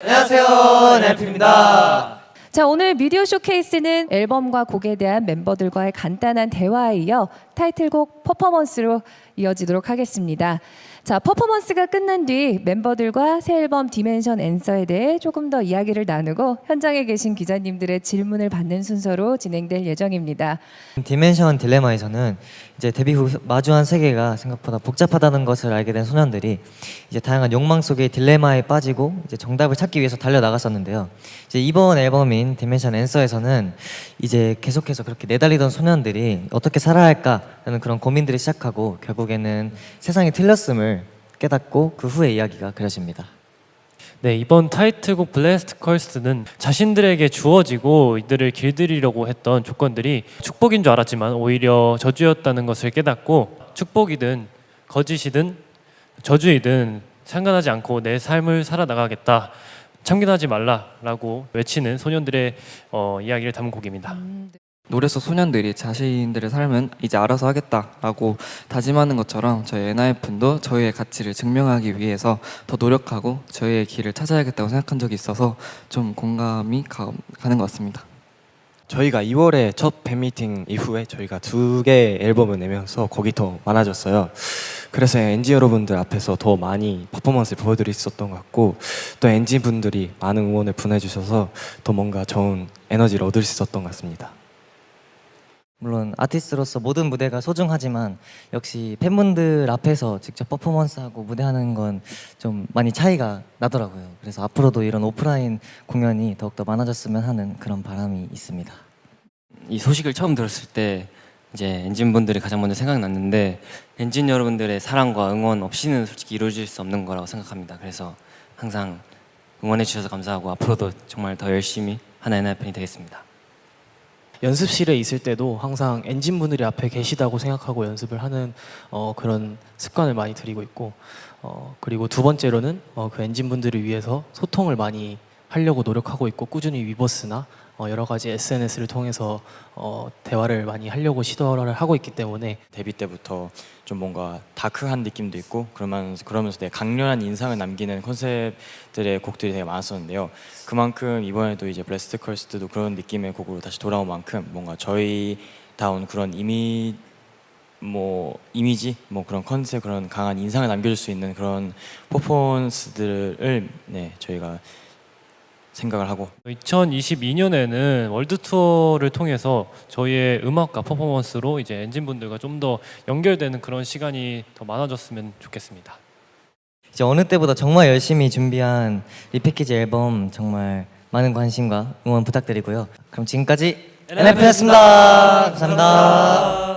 안녕하세요, 엔하이픈입니다. 자, 오늘 미디어 쇼케이스는 앨범과 곡에 대한 멤버들과의 간단한 대화에 이어 타이틀곡 퍼포먼스로 이어지도록 하겠습니다. 자, 퍼포먼스가 끝난 뒤 멤버들과 새 앨범 Dimension Answer에 대해 조금 더 이야기를 나누고 현장에 계신 기자님들의 질문을 받는 순서로 진행될 예정입니다. Dimension Dilemma에서는 이제 데뷔 후 마주한 세계가 생각보다 복잡하다는 것을 알게 된 소년들이 이제 다양한 욕망 속의 딜레마에 빠지고 이제 정답을 찾기 위해서 달려 나갔었는데요. 이제 이번 앨범인 Dimension Answer에서는 이제 계속해서 그렇게 내달리던 소년들이 어떻게 살아야 할까 라는 그런 고민들이 시작하고 결국에는 세상이 틀렸음을 깨닫고 그 후의 이야기가 그려집니다. 네, 이번 타이틀곡 Blessed Cursed는 자신들에게 주어지고 이들을 길들이려고 했던 조건들이 축복인 줄 알았지만 오히려 저주였다는 것을 깨닫고 축복이든 거짓이든 저주이든 상관하지 않고 내 삶을 살아나가겠다. 참견하지 말라라고 외치는 소년들의 어, 이야기를 담은 곡입니다. 노래 속 소년들이 자신들의 삶은 이제 알아서 하겠다라고 다짐하는 것처럼 저희 엔하이픈도 저희의 가치를 증명하기 위해서 더 노력하고 저희의 길을 찾아야겠다고 생각한 적이 있어서 좀 공감이 가, 가는 것 같습니다. 저희가 2월에 첫 팬미팅 이후에 저희가 두 개의 앨범을 내면서 곡이 더 많아졌어요. 그래서 엔지 여러분들 앞에서 더 많이 퍼포먼스를 보여드릴 수 있었던 것 같고 또 엔지 분들이 많은 응원을 보내주셔서 더 뭔가 좋은 에너지를 얻을 수 있었던 것 같습니다. 물론 아티스트로서 모든 무대가 소중하지만 역시 팬분들 앞에서 직접 퍼포먼스하고 무대하는 건 좀 많이 차이가 나더라고요. 그래서 앞으로도 이런 오프라인 공연이 더욱더 많아졌으면 하는 그런 바람이 있습니다. 이 소식을 처음 들었을 때 이제 엔진 분들이 가장 먼저 생각났는데 엔진 여러분들의 사랑과 응원 없이는 솔직히 이루어질 수 없는 거라고 생각합니다. 그래서 항상 응원해 주셔서 감사하고 앞으로도 정말 더 열심히 하나의 나의 팬이 되겠습니다. 연습실에 있을 때도 항상 엔진분들이 앞에 계시다고 생각하고 연습을 하는 어, 그런 습관을 많이 들이고 있고 어, 그리고 두 번째로는 어, 그 엔진분들을 위해서 소통을 많이 하려고 노력하고 있고 꾸준히 위버스나 어, 여러 가지 SNS를 통해서 어, 대화를 많이 하려고 시도를 하고 있기 때문에 데뷔 때부터 좀 뭔가 dark한 느낌도 있고 그러면서 그러면서 되게 강렬한 인상을 남기는 컨셉들의 곡들이 되게 많았었는데요. 그만큼 이번에도 이제 Blessed Cursed도 그런 느낌의 곡으로 다시 돌아온 만큼 뭔가 저희 다운 그런 이미 뭐 이미지 뭐 그런 컨셉 그런 강한 인상을 남겨줄 수 있는 그런 퍼포먼스들을 네 저희가 생각을 하고 2022년에는 월드 투어를 통해서 저희의 음악과 퍼포먼스로 이제 엔진 분들과 좀 더 연결되는 그런 시간이 더 많아졌으면 좋겠습니다. 이제 어느 때보다 정말 열심히 준비한 repackage 앨범 정말 많은 관심과 응원 부탁드리고요. 그럼 지금까지 엔하이픈이었습니다. 감사합니다.